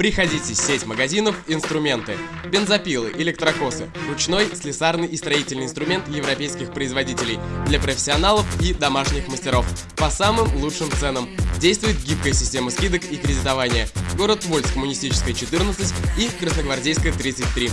Приходите, сеть магазинов, инструменты, бензопилы, электрокосы, ручной, слесарный и строительный инструмент европейских производителей для профессионалов и домашних мастеров по самым лучшим ценам. Действует гибкая система скидок и кредитования. Город Вольск, Коммунистическая 14 и Красногвардейская 33.